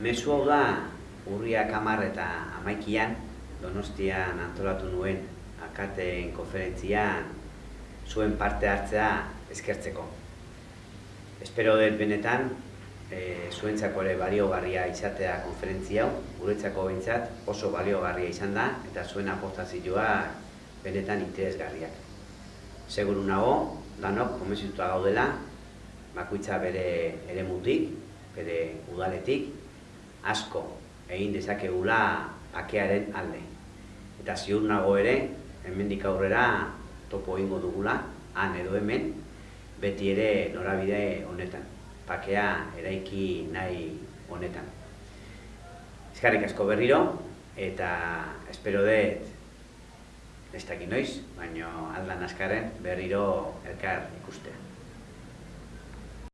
Mezu hau da, urriak hamar eta amaikian, Donostian antolatu nuen akateen konferentzian zuen parte hartzea eskertzeko. Espero dut benetan, e, zuentzako ere baliogarria izatea konferentzia hau, guretzako behintzat oso baliogarria izan da, eta zuen aportazioa benetan interesgarriak. Seguru nago, danok, komezituta gaudela, bakoitza bere ere mutik, bere udaletik, asko egin dezakegula akearen alde. Eta ziur nago ere, hemendik aurrera topo egingo dugula, han edo hemen, beti ere norabide honetan. Pakea eraiki nahi honetan. Eskarrik asko berriro, eta espero dut, ez dakit noiz, baino aldan askaren berriro elkar ikustea.